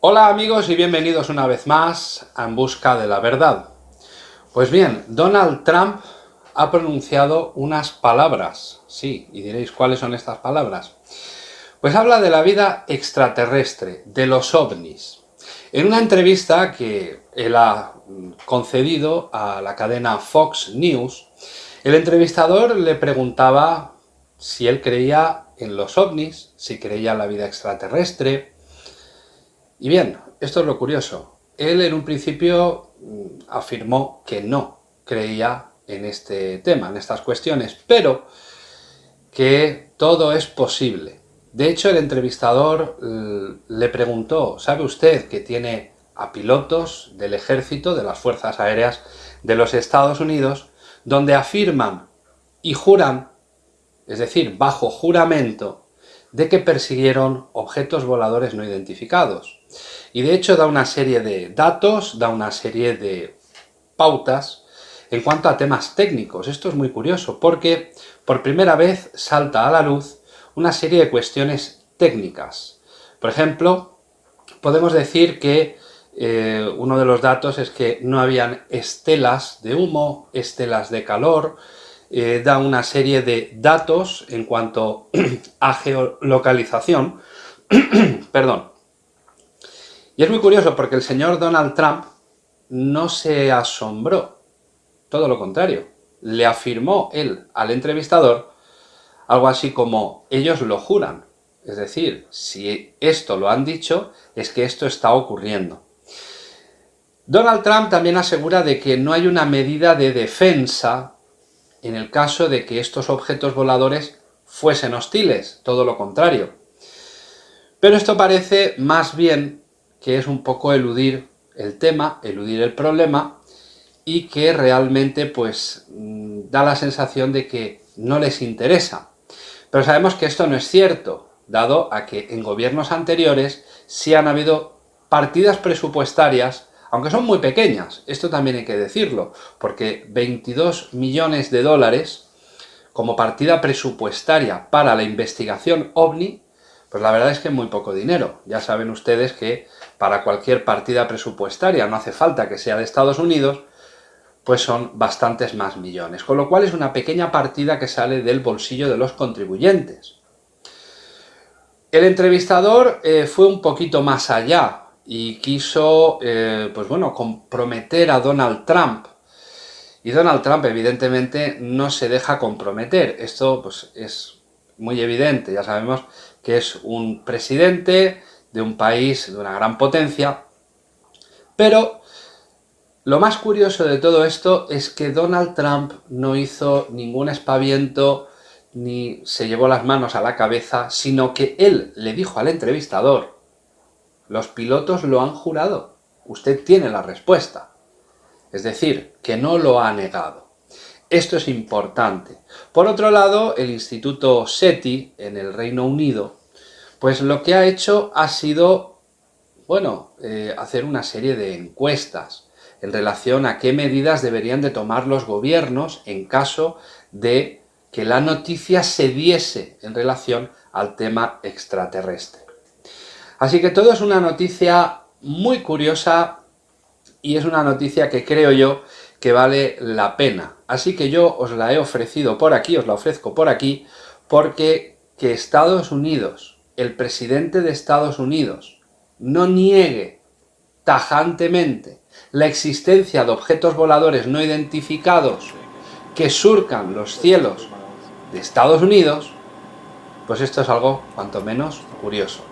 Hola amigos y bienvenidos una vez más a En Busca de la Verdad. Pues bien, Donald Trump ha pronunciado unas palabras, sí, y diréis ¿cuáles son estas palabras? Pues habla de la vida extraterrestre, de los ovnis. En una entrevista que él ha concedido a la cadena Fox News, el entrevistador le preguntaba si él creía en los ovnis, si creía en la vida extraterrestre, y bien, esto es lo curioso. Él en un principio mm, afirmó que no creía en este tema, en estas cuestiones, pero que todo es posible. De hecho, el entrevistador mm, le preguntó, ¿sabe usted que tiene a pilotos del ejército, de las fuerzas aéreas de los Estados Unidos, donde afirman y juran, es decir, bajo juramento, de que persiguieron objetos voladores no identificados. Y de hecho da una serie de datos, da una serie de pautas en cuanto a temas técnicos. Esto es muy curioso porque por primera vez salta a la luz una serie de cuestiones técnicas. Por ejemplo, podemos decir que eh, uno de los datos es que no habían estelas de humo, estelas de calor, eh, da una serie de datos en cuanto a geolocalización, perdón. Y es muy curioso porque el señor Donald Trump no se asombró, todo lo contrario, le afirmó él al entrevistador algo así como, ellos lo juran, es decir, si esto lo han dicho, es que esto está ocurriendo. Donald Trump también asegura de que no hay una medida de defensa en el caso de que estos objetos voladores fuesen hostiles, todo lo contrario. Pero esto parece más bien que es un poco eludir el tema, eludir el problema, y que realmente pues mm, da la sensación de que no les interesa. Pero sabemos que esto no es cierto, dado a que en gobiernos anteriores sí han habido partidas presupuestarias aunque son muy pequeñas, esto también hay que decirlo, porque 22 millones de dólares como partida presupuestaria para la investigación OVNI, pues la verdad es que muy poco dinero. Ya saben ustedes que para cualquier partida presupuestaria, no hace falta que sea de Estados Unidos, pues son bastantes más millones, con lo cual es una pequeña partida que sale del bolsillo de los contribuyentes. El entrevistador eh, fue un poquito más allá, y quiso, eh, pues bueno, comprometer a Donald Trump. Y Donald Trump, evidentemente, no se deja comprometer. Esto, pues, es muy evidente. Ya sabemos que es un presidente de un país de una gran potencia. Pero lo más curioso de todo esto es que Donald Trump no hizo ningún espaviento ni se llevó las manos a la cabeza, sino que él le dijo al entrevistador los pilotos lo han jurado. Usted tiene la respuesta. Es decir, que no lo ha negado. Esto es importante. Por otro lado, el Instituto SETI, en el Reino Unido, pues lo que ha hecho ha sido, bueno, eh, hacer una serie de encuestas en relación a qué medidas deberían de tomar los gobiernos en caso de que la noticia se diese en relación al tema extraterrestre. Así que todo es una noticia muy curiosa y es una noticia que creo yo que vale la pena. Así que yo os la he ofrecido por aquí, os la ofrezco por aquí, porque que Estados Unidos, el presidente de Estados Unidos, no niegue tajantemente la existencia de objetos voladores no identificados que surcan los cielos de Estados Unidos, pues esto es algo cuanto menos curioso.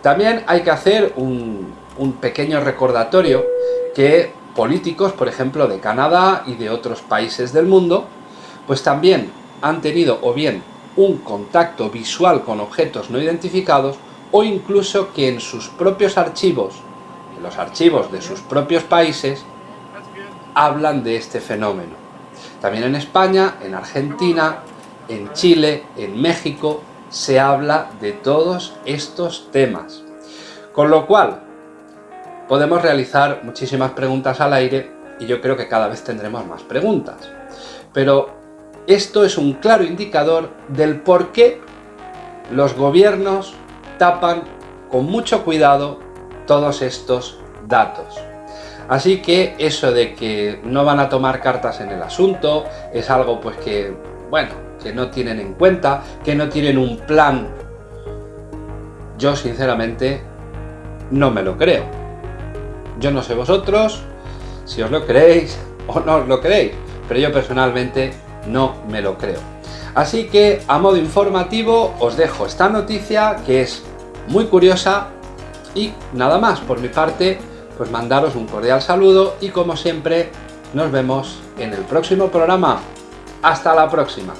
También hay que hacer un, pequeño recordatorio que políticos, por ejemplo, de Canadá y de otros países del mundo, pues también han tenido o bien un contacto visual con objetos no identificados o incluso que en sus propios archivos, en los archivos de sus propios países, hablan de este fenómeno. También en España, en Argentina, en Chile, en México, se habla de todos estos temas. Con lo cual, podemos realizar muchísimas preguntas al aire y yo creo que cada vez tendremos más preguntas. Pero esto es un claro indicador del por qué los gobiernos tapan con mucho cuidado todos estos datos. Así que eso de que no van a tomar cartas en el asunto es algo pues que, bueno, que no tienen en cuenta, que no tienen un plan. Yo sinceramente no me lo creo. Yo no sé vosotros si os lo creéis o no os lo creéis, pero yo personalmente no me lo creo. Así que a modo informativo os dejo esta noticia que es muy curiosa y nada más por mi parte pues mandaros un cordial saludo y como siempre nos vemos en el próximo programa. ¡Hasta la próxima!